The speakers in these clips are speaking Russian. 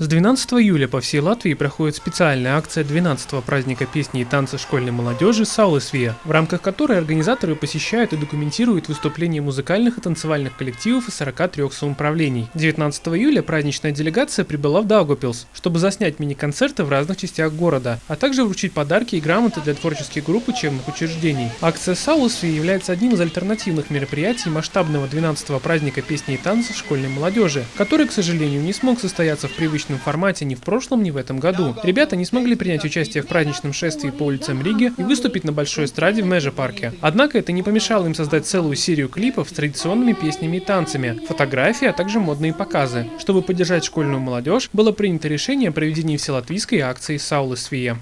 С 12 июля по всей Латвии проходит специальная акция 12-го праздника песни и танца школьной молодежи «Саулесвия», в рамках которой организаторы посещают и документируют выступления музыкальных и танцевальных коллективов из 43 самоуправлений. 19 июля праздничная делегация прибыла в Даугапилс, чтобы заснять мини-концерты в разных частях города, а также вручить подарки и грамоты для творческих групп учебных учреждений. Акция «Саулесвия» является одним из альтернативных мероприятий масштабного 12-го праздника песни и танца школьной молодежи, который, к сожалению, не смог состояться в привычном привычном формате ни в прошлом, ни в этом году. Ребята не смогли принять участие в праздничном шествии по улицам Риги и выступить на большой эстраде в Межа-парке. Однако это не помешало им создать целую серию клипов с традиционными песнями и танцами, фотографии, а также модные показы. Чтобы поддержать школьную молодежь, было принято решение о проведении вселатвийской акции «Саулы Свия».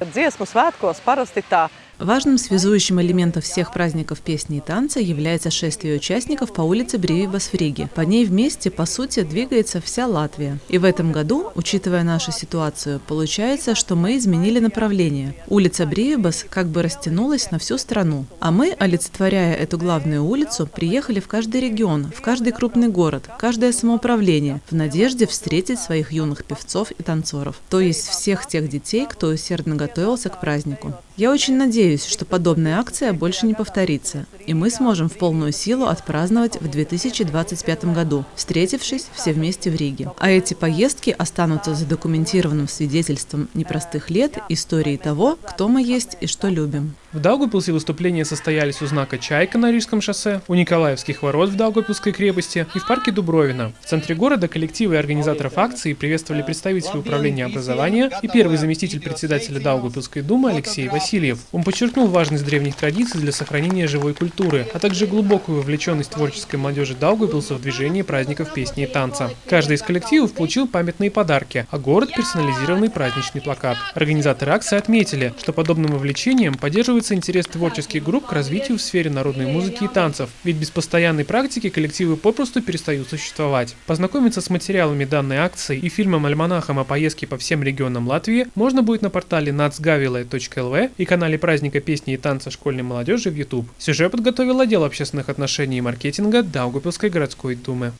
Важным связующим элементом всех праздников песни и танца является шествие участников по улице Бривибас в Риге. По ней вместе, по сути, двигается вся Латвия. И в этом году, учитывая нашу ситуацию, получается, что мы изменили направление. Улица Бривибас как бы растянулась на всю страну. А мы, олицетворяя эту главную улицу, приехали в каждый регион, в каждый крупный город, каждое самоуправление, в надежде встретить своих юных певцов и танцоров. То есть всех тех детей, кто усердно готовился к празднику. Я очень надеюсь, что подобная акция больше не повторится, и мы сможем в полную силу отпраздновать в 2025 году, встретившись все вместе в Риге. А эти поездки останутся задокументированным свидетельством непростых лет истории того, кто мы есть и что любим. В Даугапилсе выступления состоялись у знака «Чайка» на Рижском шоссе, у Николаевских ворот в Даугапилской крепости и в парке Дубровина. В центре города коллективы организаторов акции приветствовали представители управления образования и первый заместитель председателя Даугапилской думы Алексей Васильев. Он подчеркнул важность древних традиций для сохранения живой культуры, а также глубокую вовлеченность творческой молодежи Даугапилса в движение праздников песни и танца. Каждый из коллективов получил памятные подарки, а город – персонализированный праздничный плакат. Организаторы акции отметили, что подобным вовлечением поддерживается появится интерес творческих групп к развитию в сфере народной музыки и танцев, ведь без постоянной практики коллективы попросту перестают существовать. Познакомиться с материалами данной акции и фильмом-альманахом о поездке по всем регионам Латвии можно будет на портале nacgavile.lv и канале праздника песни и танца школьной молодежи в YouTube. Сюжет подготовил отдел общественных отношений и маркетинга Даугапилской городской думы.